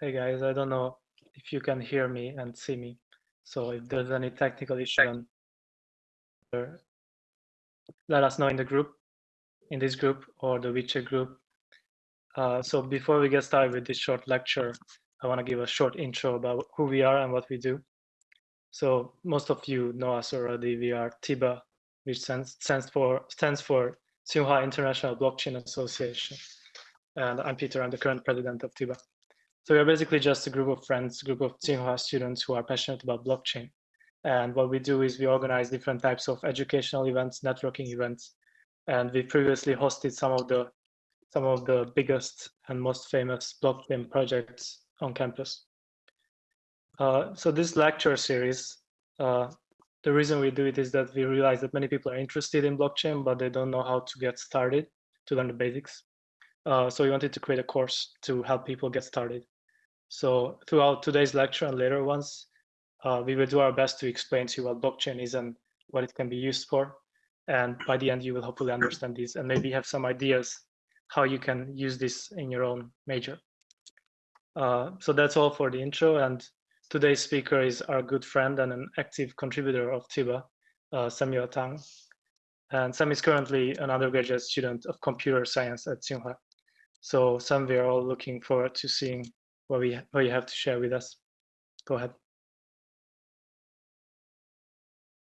Hey guys, I don't know if you can hear me and see me. So if there's any technical issue, let us know in the group, in this group or the WeChat group. Uh, so before we get started with this short lecture, I want to give a short intro about who we are and what we do. So most of you know us already. We are TIBA, which stands, stands for stands for Tsinghua International Blockchain Association. And I'm Peter. I'm the current president of TIBA. So we're basically just a group of friends, group of Tsinghua students who are passionate about blockchain. And what we do is we organize different types of educational events, networking events, and we previously hosted some of the some of the biggest and most famous blockchain projects on campus. Uh, so this lecture series, uh, the reason we do it is that we realize that many people are interested in blockchain, but they don't know how to get started to learn the basics. Uh, so we wanted to create a course to help people get started. So throughout today's lecture and later ones, uh, we will do our best to explain to you what blockchain is and what it can be used for. And by the end, you will hopefully understand these and maybe have some ideas how you can use this in your own major. Uh, so that's all for the intro. And today's speaker is our good friend and an active contributor of TIBA, uh, Samuel Tang. And Sam is currently an undergraduate student of computer science at Tsinghua. So Sam, we are all looking forward to seeing what we what you have to share with us. Go ahead.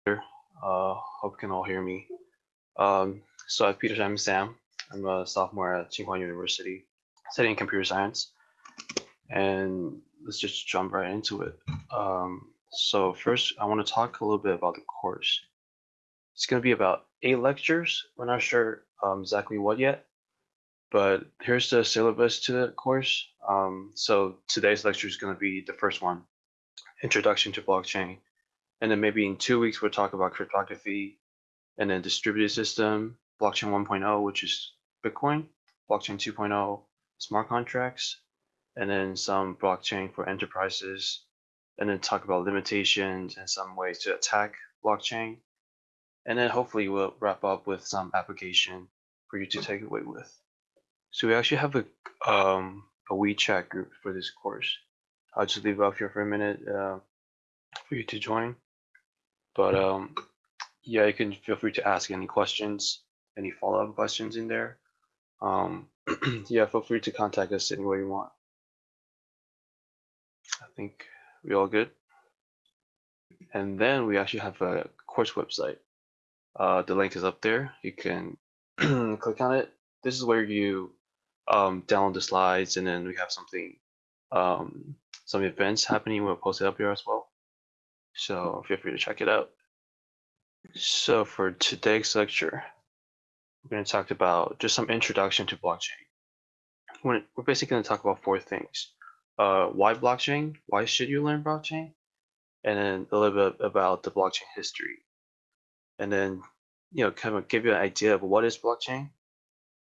Uh, hope you can all hear me. Um, so I'm Peter I'm Sam. I'm a sophomore at Tsinghua University, studying computer science. And let's just jump right into it. Um, so first, I want to talk a little bit about the course. It's going to be about eight lectures. We're not sure um, exactly what yet, but here's the syllabus to the course. Um, so today's lecture is going to be the first one, Introduction to Blockchain. And then maybe in two weeks, we'll talk about cryptography and then distributed system, blockchain 1.0, which is Bitcoin, blockchain 2.0, smart contracts, and then some blockchain for enterprises, and then talk about limitations and some ways to attack blockchain. And then hopefully we'll wrap up with some application for you to take away with. So we actually have a um, a WeChat group for this course. I'll just leave it up here for a minute uh, for you to join. But um, yeah, you can feel free to ask any questions, any follow-up questions in there. Um, yeah, feel free to contact us any way you want. I think we all good. And then we actually have a course website. Uh, the link is up there. You can click on it. This is where you um, download the slides, and then we have something, um, some events happening. We'll post it up here as well. So feel free to check it out. So for today's lecture, we're going to talk about just some introduction to blockchain. We're, basically going to talk about four things. Uh, why blockchain? Why should you learn blockchain? And then a little bit about the blockchain history. And then, you know, kind of give you an idea of what is blockchain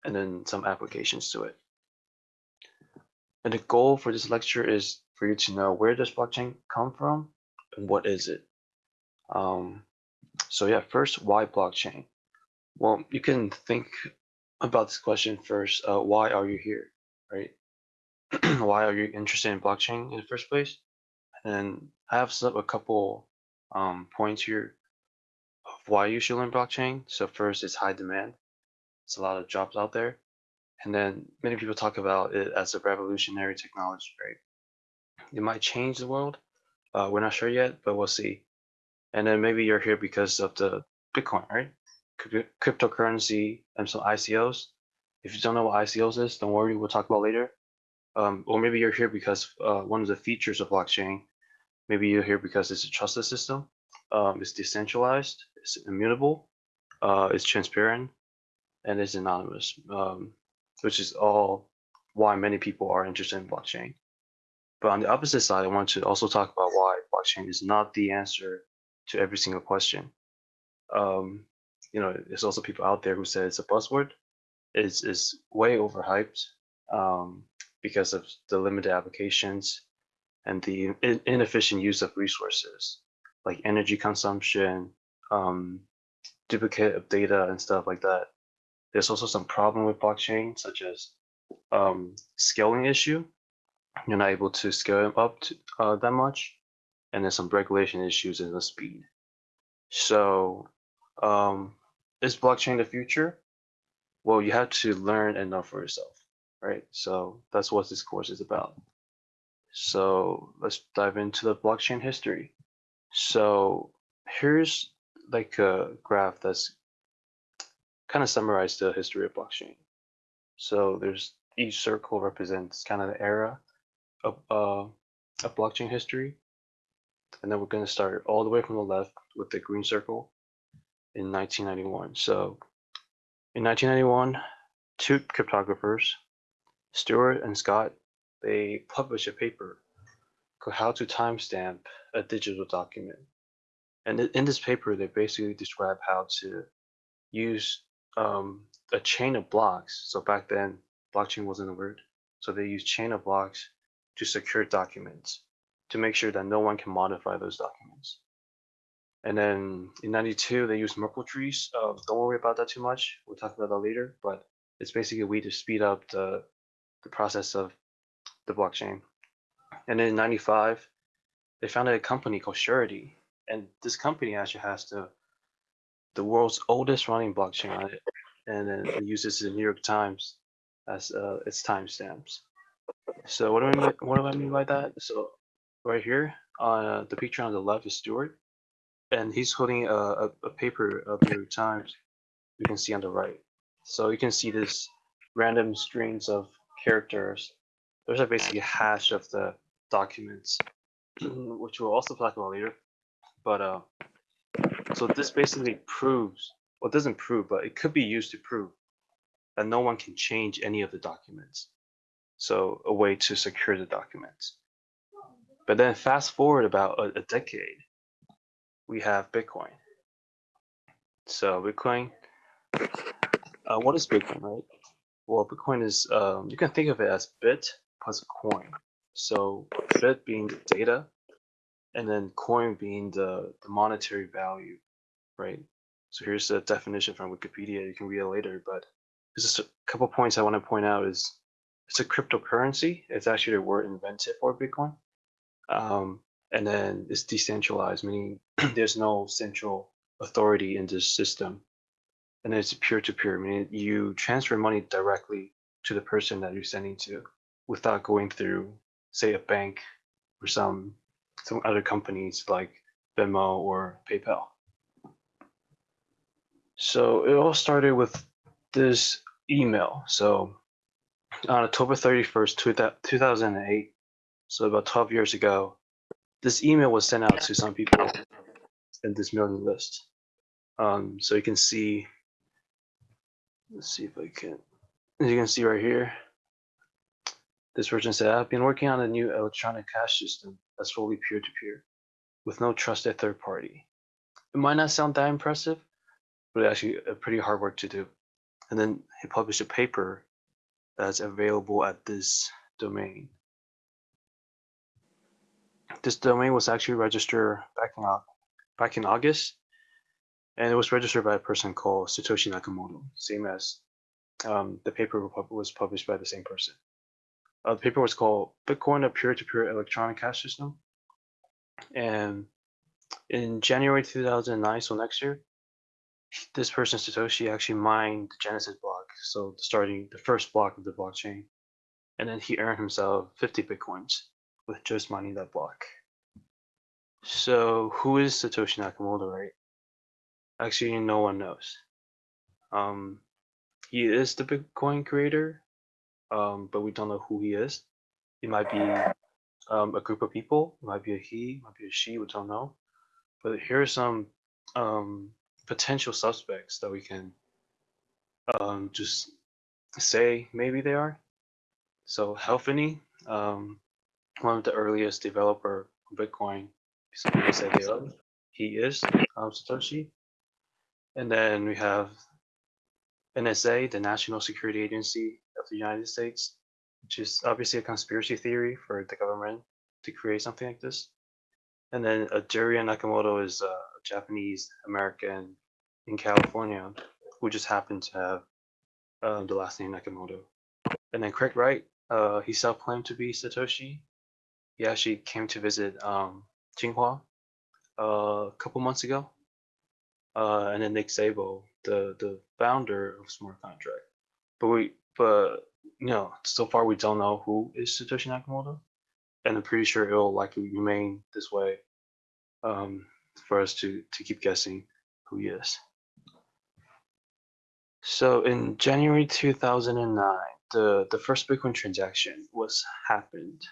and then some applications to it. And the goal for this lecture is for you to know where does blockchain come from and what is it. Um, so yeah, first, why blockchain? Well, you can think about this question first. Uh, why are you here, right? why are you interested in blockchain in the first place? And I have set up a couple um, points here of why you should learn blockchain. So first, it's high demand. It's a lot of jobs out there. And then many people talk about it as a revolutionary technology, right? It might change the world. Uh, we're not sure yet, but we'll see. And then maybe you're here because of the Bitcoin, right? Cryptocurrency and some ICOs. If you don't know what ICOs is, don't worry, we'll talk about later. Um, or maybe you're here because uh, one of the features of blockchain, maybe you're here because it's a trusted system, um, it's decentralized, it's immutable, uh, it's transparent, and it's anonymous, um, which is all why many people are interested in blockchain. But on the opposite side, I want to also talk about why blockchain is not the answer to every single question. Um, you know, there's also people out there who say it's a buzzword. It's, it's way overhyped um, because of the limited applications and the in inefficient use of resources like energy consumption, um, duplicate of data and stuff like that. There's also some problem with blockchain, such as um, scaling issue. you're not able to scale up to, uh, that much, and then some regulation issues in the speed. So, um, is blockchain the future? Well, you have to learn and know for yourself, right? So that's what this course is about. So let's dive into the blockchain history. So here's like a graph that's kind of summarize the history of blockchain. So there's each circle represents kind of the era of, uh, of blockchain history. And then we're going to start all the way from the left with the green circle in 1991. So in 1991, two cryptographers, Stuart and Scott, they published a paper called How to Timestamp a Digital Document. And in this paper, they basically describe how to use um, a chain of blocks. So back then, blockchain wasn't a word. So they use chain of blocks to secure documents to make sure that no one can modify those documents. And then in 92, they used Merkle trees. Uh, don't worry about that too much. We'll talk about that later, but it's basically a way to speed up the, the process of the blockchain. And then in 95, they founded a company called Surety. And this company actually has the the world's oldest running blockchain on it. And then it uses the New York Times as uh, its timestamps. So what do I mean, what do I mean by that? So right here on uh, the picture on the left is Stuart, and he's holding a, a, a paper of New York Times. You can see on the right. So you can see this random strings of characters. Those are basically a hash of the documents, which we'll also talk about later. But uh, so this basically proves, well, doesn't prove, but it could be used to prove that no one can change any of the documents. So a way to secure the documents. But then fast forward about a, a decade, we have Bitcoin. So Bitcoin, uh, what is Bitcoin, right? Well, Bitcoin is, um, you can think of it as bit plus coin. So bit being the data, and then coin being the, the monetary value, right? So here's the definition from Wikipedia. You can read it later, but just a couple points I want to point out is it's a cryptocurrency. It's actually the word invented for Bitcoin. Um, and then it's decentralized, meaning there's no central authority in this system. And it's peer-to-peer, meaning you transfer money directly to the person that you're sending to without going through, say, a bank or some some other companies like Venmo or PayPal. So it all started with this email. So on October 31st, 2008, so about 12 years ago, this email was sent out to some people in this mailing list. Um, so you can see, let's see if I can, as you can see right here, this person said, I've been working on a new electronic cash system that's fully peer-to-peer with no trusted third party. It might not sound that impressive, but actually a pretty hard work to do. And then he published a paper that's available at this domain. This domain was actually registered back in, back in August, and it was registered by a person called Satoshi Nakamoto, same as um, the paper was published by the same person. Uh, the paper was called Bitcoin, a peer-to-peer electronic cash system. And in January 2009, so next year, this person, Satoshi, actually mined the Genesis block. So starting the first block of the blockchain. And then he earned himself 50 Bitcoins with just mining that block. So who is Satoshi Nakamoto, right? Actually, no one knows. Um, he is the Bitcoin creator, um, but we don't know who he is. It might be um, a group of people. It might be a he, might be a she. We don't know. But here are some um, potential suspects that we can um, just say maybe they are. So Hal Finney, um, one of the earliest developer of Bitcoin, people they are. He is um, Satoshi. And then we have NSA, the National Security Agency of the United States, which is obviously a conspiracy theory for the government to create something like this. And then Jiriya Nakamoto is a Japanese American in California who just happened to have uh, the last name Nakamoto. And then Craig Wright, uh, he self-claimed to be Satoshi. He actually came to visit um, Tsinghua uh, a couple months ago. Uh, and then Nick Szabo, the the founder of Smart Contract. But we, but you know, so far we don't know who is Satoshi Nakamoto, and I'm pretty sure it'll likely remain this way um, for us to to keep guessing who he is. So in January 2009, the the first Bitcoin transaction was happened.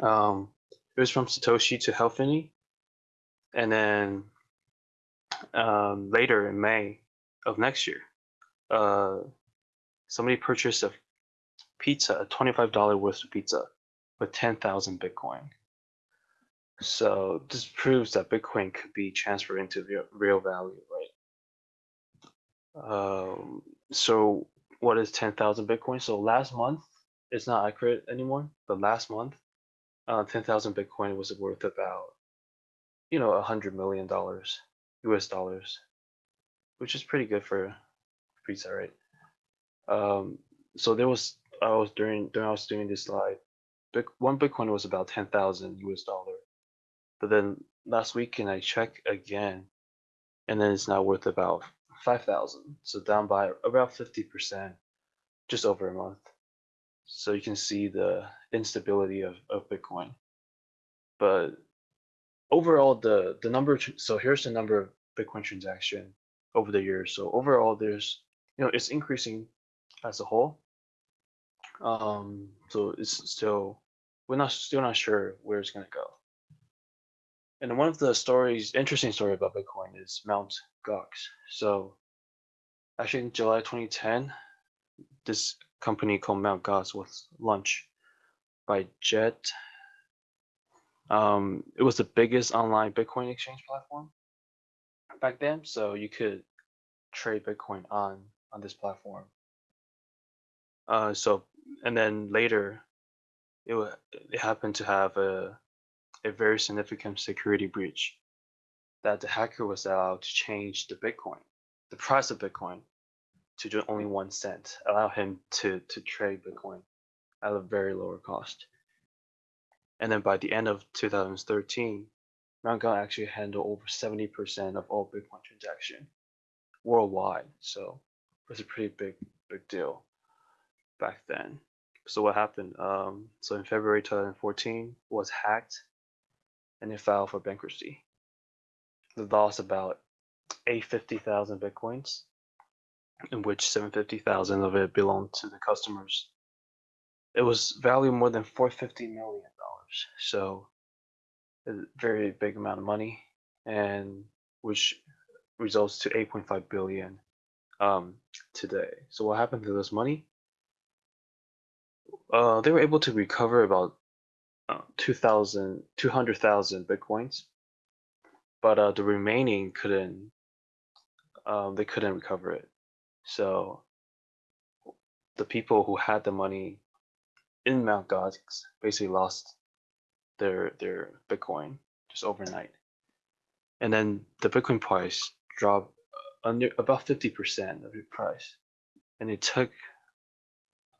Um, it was from Satoshi to Hal Finney, and then um, later in May of next year, uh, somebody purchased a pizza, a $25 worth of pizza, with 10,000 Bitcoin. So this proves that Bitcoin could be transferred into real, real value? Um, so what is 10,000 Bitcoin? So last month, it's not accurate anymore, but last month, uh, 10,000 Bitcoin was worth about, you know, a hundred million dollars. US dollars, which is pretty good for pizza, right? Um, so there was I was during during I was doing this slide, one Bitcoin was about ten thousand US dollar, but then last weekend I checked again, and then it's now worth about five thousand, so down by about fifty percent, just over a month. So you can see the instability of, of Bitcoin. But overall the the number so here's the number of bitcoin transaction over the years so overall there's you know it's increasing as a whole um so it's still we're not still not sure where it's going to go and one of the stories interesting story about bitcoin is mount gox so actually in july 2010 this company called mount gox was launched by Jed um, it was the biggest online Bitcoin exchange platform back then, so you could trade Bitcoin on on this platform. Uh, so and then later, it it happened to have a a very significant security breach that the hacker was allowed to change the Bitcoin, the price of Bitcoin, to just only one cent, allow him to to trade Bitcoin at a very lower cost. And then by the end of 2013, Mt. Gox actually handled over 70% of all Bitcoin transaction worldwide. So it was a pretty big, big deal back then. So what happened? Um, so in February 2014 was hacked and it filed for bankruptcy. They lost about 850,000 Bitcoins, in which 750,000 of it belonged to the customers. It was valued more than 450 million dollars, so a very big amount of money, and which results to 8.5 billion um, today. So what happened to this money? Uh, they were able to recover about uh, 2,000, 200,000 bitcoins, but uh, the remaining couldn't. Um, they couldn't recover it. So the people who had the money in Mount Gox basically lost their their Bitcoin just overnight. And then the Bitcoin price dropped under about 50% of the price. And it took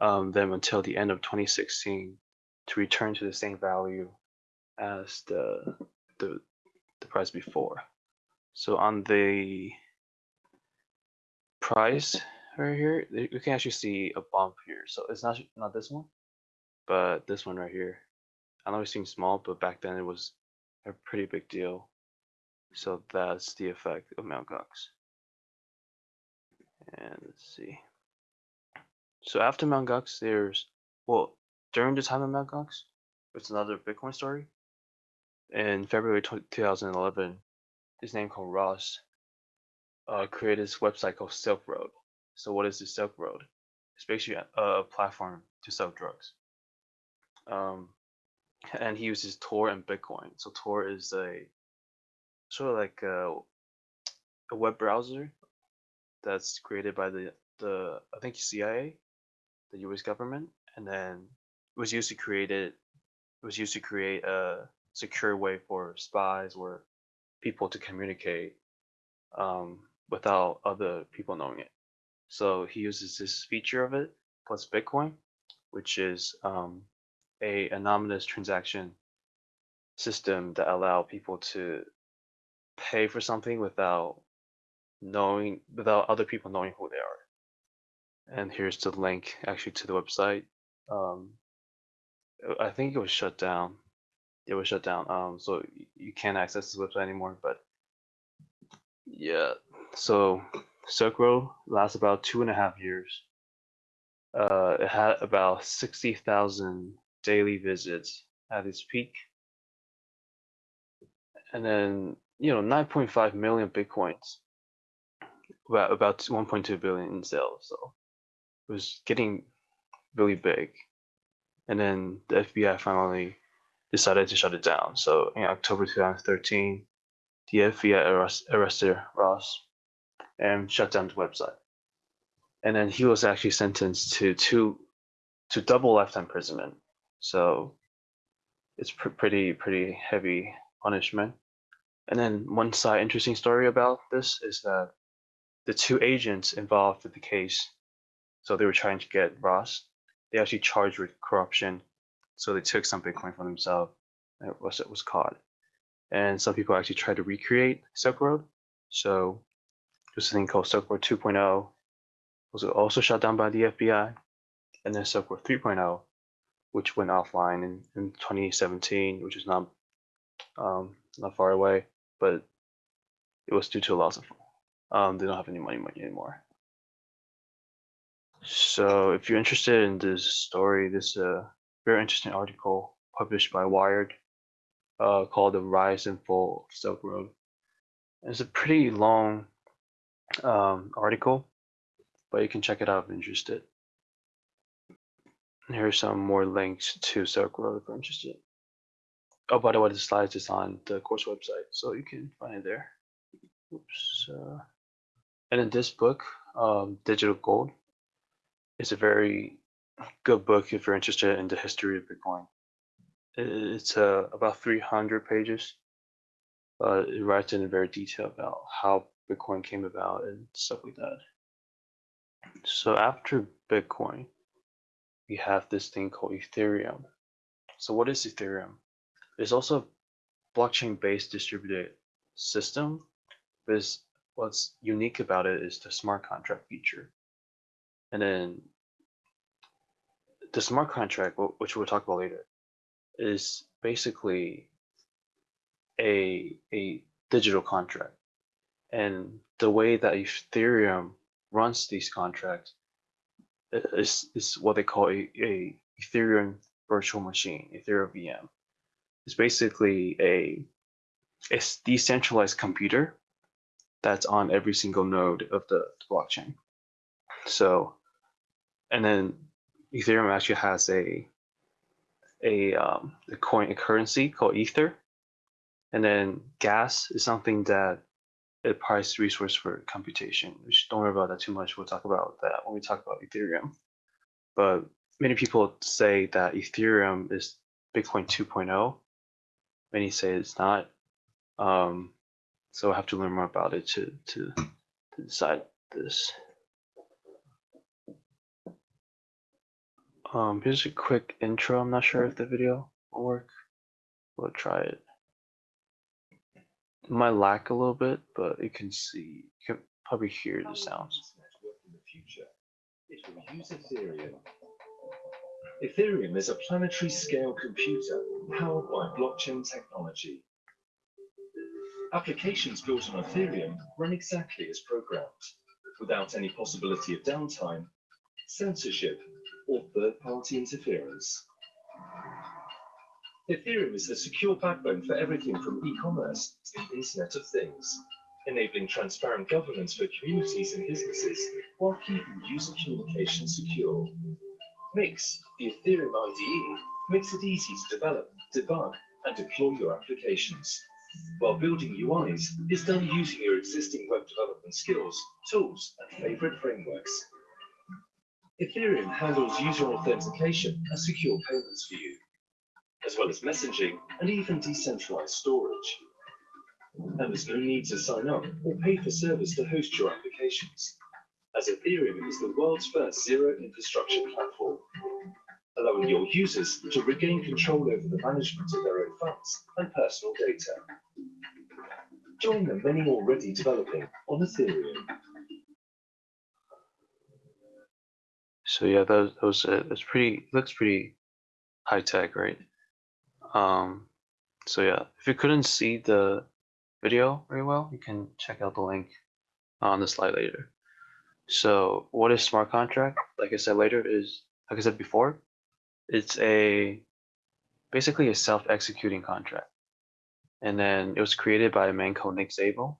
um, them until the end of 2016 to return to the same value as the the, the price before. So on the price right here, you can actually see a bump here. So it's not not this one, but this one right here. I know it seems small, but back then it was a pretty big deal. So that's the effect of Mt. Gox. And let's see. So after Mt. Gox, there's, well, during the time of Mt. Gox, it's another Bitcoin story. In February 2011, this name called Ross uh, created this website called Silk Road. So what is the Silk Road? It's basically a, a platform to sell drugs. Um, and he uses Tor and Bitcoin. So Tor is a sort of like a, a web browser that's created by the the I think CIA, the U.S. government, and then was used to create it. Was used to create a secure way for spies or people to communicate um, without other people knowing it. So he uses this feature of it plus Bitcoin which is um, a anonymous transaction system that allow people to pay for something without knowing without other people knowing who they are. And here's the link actually to the website. Um, I think it was shut down. It was shut down. Um, so you can't access this website anymore. But yeah, so Silk Road lasts about two and a half years. Uh, it had about sixty thousand daily visits at its peak, and then you know 9.5 million bitcoins, about about 1.2 billion in sales. So it was getting really big and then the FBI finally decided to shut it down. So in October 2013, the FBI arrest, arrested Ross and shut down the website. And then he was actually sentenced to two to double lifetime imprisonment. So it's pr- pretty pretty heavy punishment. And then one side interesting story about this is that the two agents involved with the case, so they were trying to get Ross they actually charged with corruption. So they took some Bitcoin from themselves. It was it was caught. And some people actually tried to recreate Silk Road. So there's a thing called Silk Road 2.0 was also shut down by the FBI. And then Silk Road 3.0, which went offline in, in 2017, which is not um, not far away, but it was due to a loss of um, they don't have any money, money anymore. So if you're interested in this story, this is a very interesting article published by Wired uh, called The Rise and Fall of Silk Road. It's a pretty long um, article, but you can check it out if you're interested. And here's some more links to Silk Road if you're interested. Oh, by the way, the slides is on the course website, so you can find it there. Oops. Uh, and in this book, um, Digital Gold, it's a very good book if you're interested in the history of Bitcoin. It's uh, about 300 pages. Uh, it writes in very detail about how Bitcoin came about and stuff like that. So after Bitcoin, we have this thing called Ethereum. So what is Ethereum? It's also a blockchain-based distributed system, but what's unique about it is the smart contract feature. And then the smart contract, which we'll talk about later, is basically a a digital contract. And the way that Ethereum runs these contracts is, is what they call a, a Ethereum virtual machine, Ethereum VM. It's basically a, a decentralized computer that's on every single node of the, the blockchain. So, and then Ethereum actually has a a um, a coin a currency called Ether, and then gas is something that a price resource for computation. Which don't worry about that too much. We'll talk about that when we talk about Ethereum. But many people say that Ethereum is Bitcoin 2.0. Many say it's not. Um, so I have to learn more about it to to, to decide this. Um, here's a quick intro. I'm not sure if the video will work. We'll try it. it might lack a little bit, but you can see, you can probably hear the sounds. Will use Ethereum. Ethereum is a planetary scale computer powered by blockchain technology. Applications built on Ethereum run exactly as programmed, without any possibility of downtime, censorship, or third-party interference. Ethereum is the secure backbone for everything from e-commerce to the Internet of Things, enabling transparent governance for communities and businesses while keeping user communication secure. Mix, the Ethereum IDE, makes it easy to develop, debug, and deploy your applications, while building UIs is done using your existing web development skills, tools, and favorite frameworks. Ethereum handles user authentication and secure payments for you, as well as messaging and even decentralized storage. And there's no need to sign up or pay for service to host your applications, as Ethereum is the world's first zero infrastructure platform. allowing your users to regain control over the management of their own funds and personal data. Join the many already developing on Ethereum. So yeah, that, that was it. It's pretty looks pretty high tech, right? Um, so yeah, if you couldn't see the video very well, you can check out the link on the slide later. So what is smart contract? Like I said later, is like I said before, it's a basically a self-executing contract. And then it was created by a man called Nick Szabo,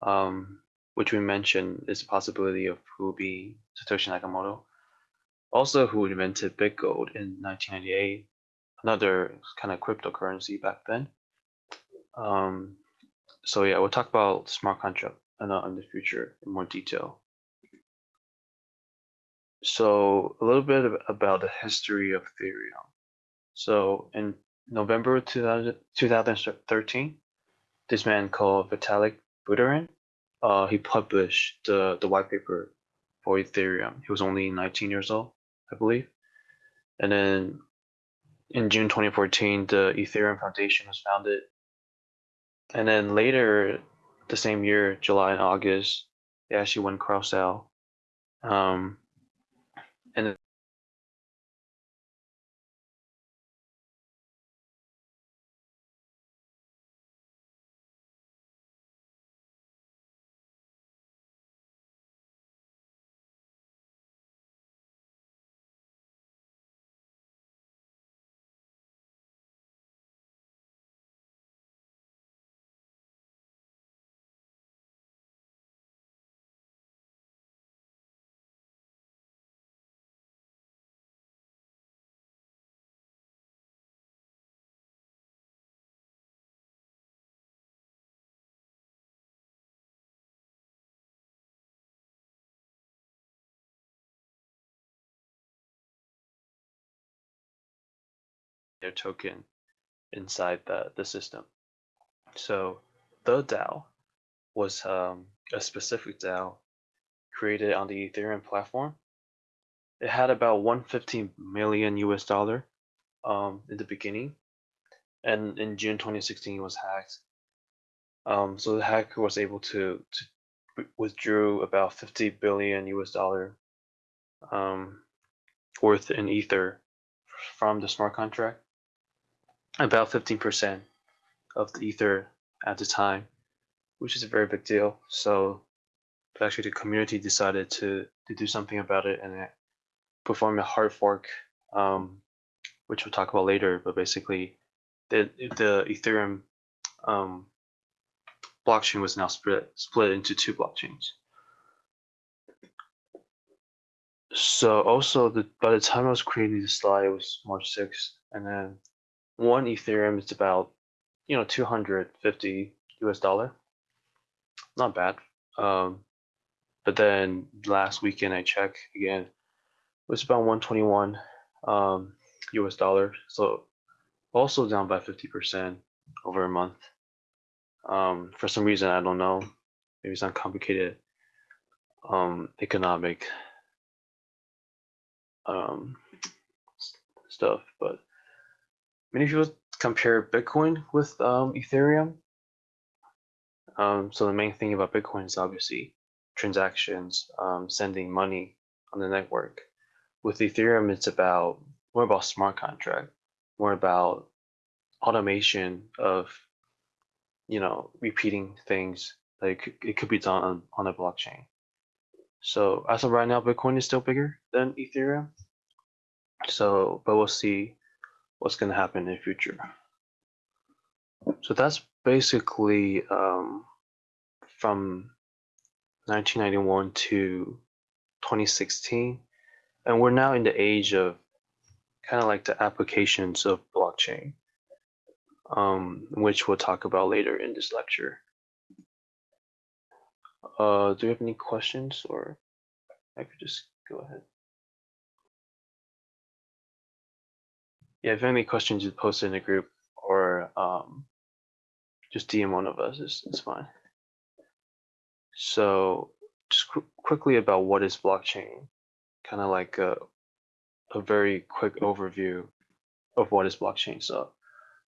um, which we mentioned is a possibility of who be Satoshi Nakamoto. Also, who invented BitGold in 1998, another kind of cryptocurrency back then. Um, so yeah, we'll talk about smart contract in, the future in more detail. So a little bit about the history of Ethereum. So in November 2000, 2013, this man called Vitalik Buterin, uh, he published the, the white paper for Ethereum. He was only 19 years old, I believe. And then in June 2014, the Ethereum Foundation was founded. And then later, the same year, July and August, they actually went crowdsale. Um, their token inside the, the system. So the DAO was um, a specific DAO created on the Ethereum platform. It had about 115 million US dollar um, in the beginning, and in June 2016 it was hacked. Um, so the hacker was able to, to withdrew about 50 billion US dollar um, worth in Ether from the smart contract about 15% of the ether at the time, which is a very big deal. So actually the community decided to, to do something about it and perform a hard fork, um, which we'll talk about later, but basically the, the Ethereum um, blockchain was now split, split into two blockchains. So also the, by the time I was creating this slide, it was March 6th, and then one Ethereum is about, you know, 250 US dollar. Not bad. Um, but then last weekend I checked again, it was about 121 um, US dollar. So also down by 50% over a month. Um, for some reason, I don't know, maybe it's some complicated um, economic um, stuff, but many people compare Bitcoin with um, Ethereum. Um, so the main thing about Bitcoin is obviously transactions, um, sending money on the network. With Ethereum, it's about more about smart contract, more about automation of, you know, repeating things. Like it could be done on, on a blockchain. So as of right now, Bitcoin is still bigger than Ethereum. So, but we'll see what's going to happen in the future. So that's basically um, from 1991 to 2016. And we're now in the age of kind of like the applications of blockchain, um, which we'll talk about later in this lecture. Uh, do you have any questions or I could just go ahead? Yeah, if you have any questions, you post in the group or um, just DM one of us. It's, it's fine. So just qu quickly about what is blockchain, kind of like uh, a very quick overview of what is blockchain. So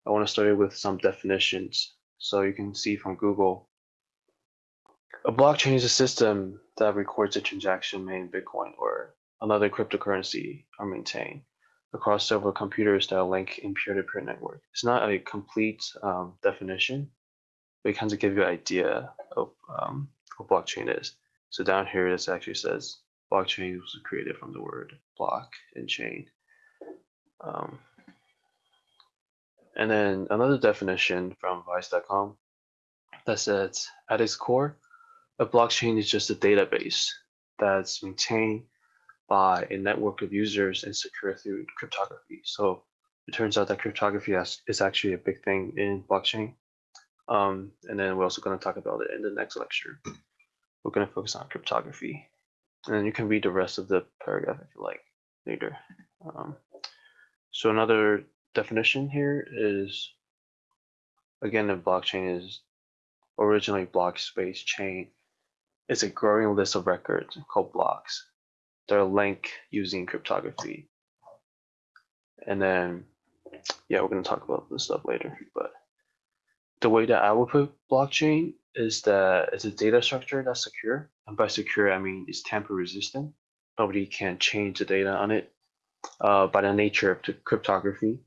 I want to start with some definitions. So you can see from Google, a blockchain is a system that records a transaction made in Bitcoin or another cryptocurrency are maintained across several computers that link in peer-to-peer network. It's not a complete um, definition, but it kind of gives you an idea of um, what blockchain is. So down here, this actually says blockchain was created from the word block and chain. Um, and then another definition from vice.com that says at its core, a blockchain is just a database that's maintained by a network of users and secure through cryptography. So it turns out that cryptography is actually a big thing in blockchain. Um, and then we're also going to talk about it in the next lecture. We're going to focus on cryptography. And you can read the rest of the paragraph if you like later. Um, so another definition here is, again, a blockchain is originally block space chain. It's a growing list of records called blocks they're linked using cryptography. And then, yeah, we're going to talk about this stuff later. But the way that I would put blockchain is that it's a data structure that's secure. And by secure, I mean it's tamper resistant. Nobody can change the data on it uh, by the nature of the cryptography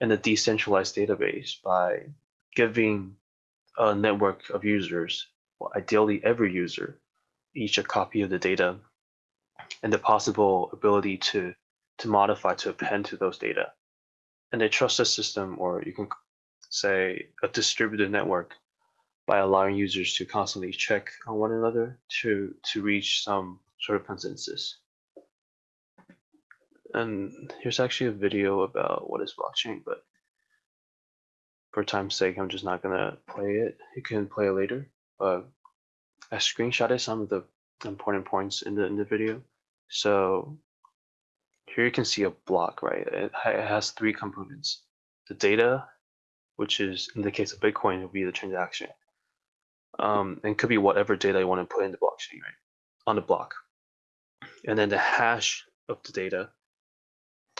and a decentralized database by giving a network of users, well, ideally every user, each a copy of the data and the possible ability to to modify to append to those data. And they trust system, or you can say a distributed network, by allowing users to constantly check on one another to to reach some sort of consensus. And here's actually a video about what is blockchain, but for time's sake, I'm just not gonna play it. You can play it later. But I screenshotted some of the important points in the in the video. So here you can see a block, right? It, has three components. The data, which is in the case of Bitcoin, will be the transaction. Um, and could be whatever data you want to put in the blockchain, right? On the block. And then the hash of the data,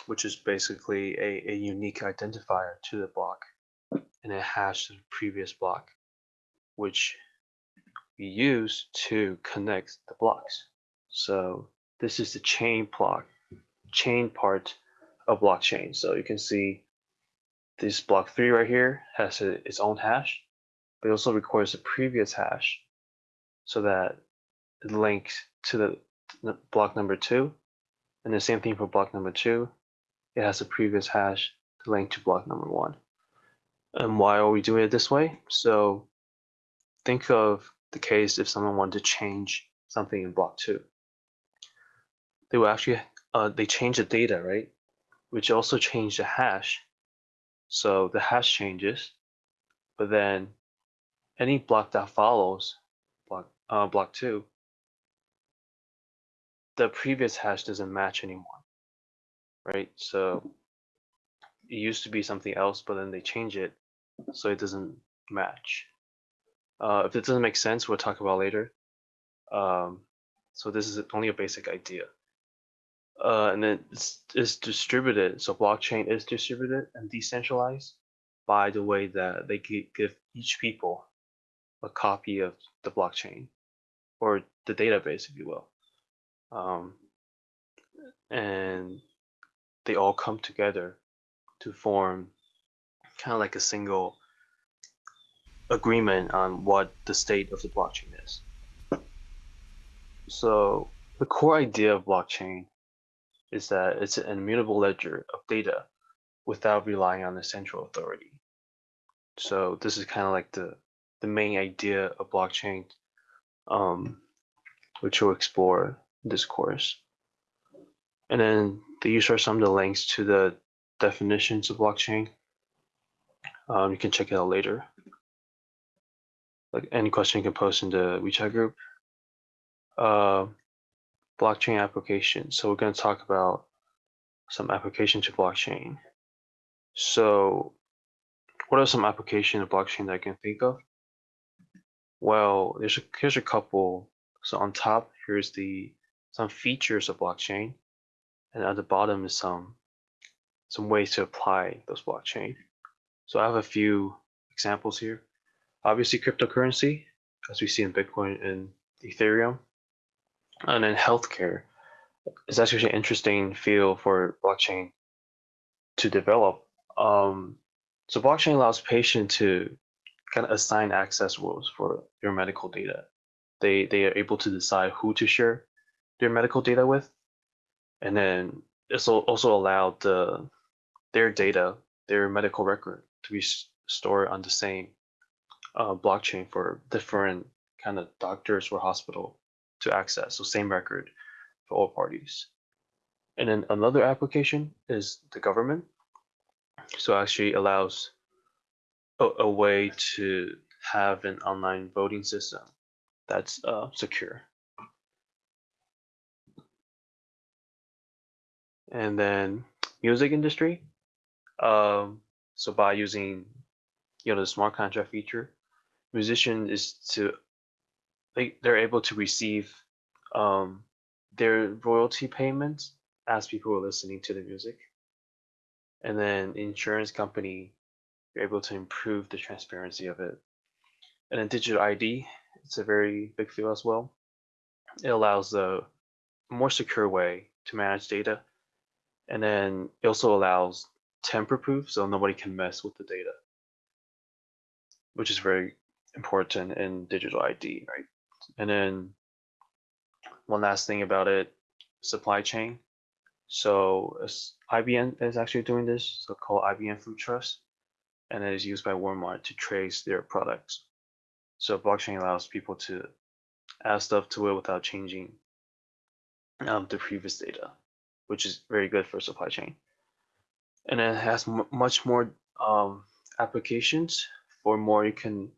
which is basically a, a unique identifier to the block. And a hash to the previous block, which we use to connect the blocks. So this is the chain block, chain part of blockchain. So you can see this block three right here has a, its own hash, but it also records the previous hash so that it links to the, the block number two. And the same thing for block number two. It has the previous hash to link to block number one. And why are we doing it this way? So think of the case if someone wanted to change something in block two they will actually uh, they change the data, right? Which also change the hash. So the hash changes, but then any block that follows block uh, block two, the previous hash doesn't match anymore, right? So it used to be something else, but then they change it so it doesn't match. Uh, if it doesn't make sense, we'll talk about later. Um, so this is only a basic idea uh, and then it's, it's distributed. So blockchain is distributed and decentralized by the way that they give each people a copy of the blockchain or the database, if you will. Um, and they all come together to form kind of like a single agreement on what the state of the blockchain is. So the core idea of blockchain is that it's an immutable ledger of data without relying on a central authority. So this is kind of like the, the main idea of blockchain, um, which we'll explore in this course. And then these are some of the links to the definitions of blockchain. Um, you can check it out later. Like any question you can post in the WeChat group. Uh, blockchain application. So we're going to talk about some application to blockchain. So what are some application of blockchain that I can think of? Well, there's a, here's a couple. So on top, here's the some features of blockchain. and at the bottom is some some ways to apply those blockchain. So I have a few examples here. Obviously, cryptocurrency, as we see in Bitcoin and Ethereum, and then healthcare is actually an interesting field for blockchain to develop. Um, so blockchain allows patients to kind of assign access rules for their medical data. They they are able to decide who to share their medical data with, and then it's also allowed the their data, their medical record, to be stored on the same uh, blockchain for different kind of doctors or hospital to access. So same record for all parties. And then another application is the government. So actually allows a, a way to have an online voting system that's uh, secure. And then music industry. Um, so by using you know the smart contract feature, musician is to they they're able to receive um, their royalty payments as people are listening to the music. And then insurance company, you're able to improve the transparency of it. And then digital ID, it's a very big field as well. It allows a more secure way to manage data. And then it also allows tamper proof, so nobody can mess with the data, which is very important in digital ID, right? And then one last thing about it, supply chain. So IBM is actually doing this, so called IBM Food Trust, and it is used by Walmart to trace their products. So blockchain allows people to add stuff to it without changing um, the previous data, which is very good for supply chain. And it has much more um, applications. For more, you can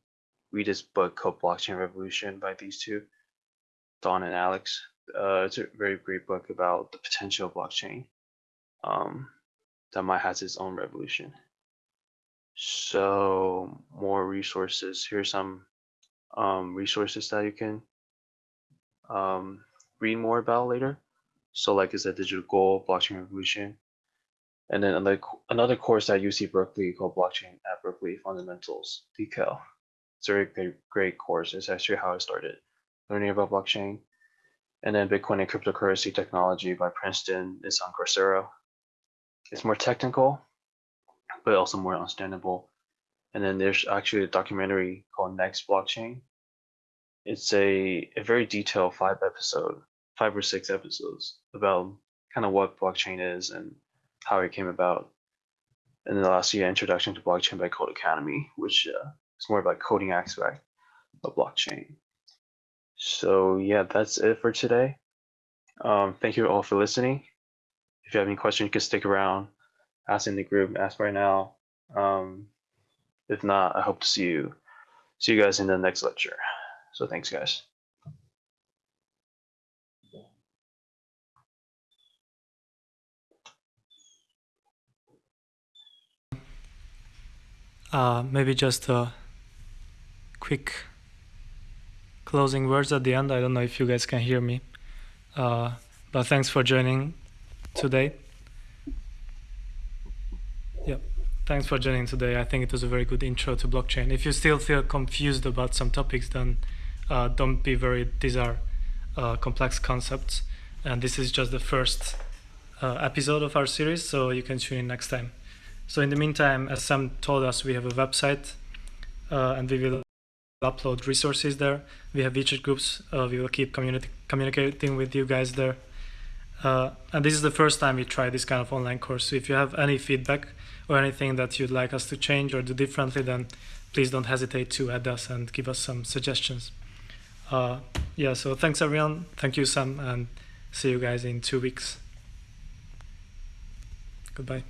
read this book called Blockchain Revolution by these two, Don and Alex. Uh, it's a very great book about the potential of blockchain um, that might have its own revolution. So more resources. Here's some um, resources that you can um, read more about later. So like is a digital gold, blockchain revolution, and then another another course at UC Berkeley called Blockchain at Berkeley Fundamentals, DeCal. It's a very great, course. It's actually how I started learning about blockchain. And then Bitcoin and cryptocurrency technology by Princeton is on Coursera. It's more technical, but also more understandable. And then there's actually a documentary called Next Blockchain. It's a, a very detailed five episode, five or six episodes about kind of what blockchain is and how it came about. And then the last year, Introduction to Blockchain by Codecademy, which uh, is more about coding aspect of blockchain. So yeah, that's it for today. Um, thank you all for listening. If you have any questions, you can stick around, ask in the group, ask right now. Um, if not, I hope to see you see you guys in the next lecture. So thanks guys. Uh, maybe just a quick closing words at the end. I don't know if you guys can hear me, uh, but thanks for joining today. Yeah, thanks for joining today. I think it was a very good intro to blockchain. If you still feel confused about some topics, then uh, don't be worried. These are uh, complex concepts, and this is just the first uh, episode of our series, so you can tune in next time. So in the meantime, as Sam told us, we have a website, uh, and we will upload resources there. We have WeChat groups. Uh, we will keep communicating with you guys there. Uh, and this is the first time we try this kind of online course. So if you have any feedback or anything that you'd like us to change or do differently, then please don't hesitate to add us and give us some suggestions. Uh, yeah, so thanks everyone. Thank you, Sam, and see you guys in two weeks. Goodbye.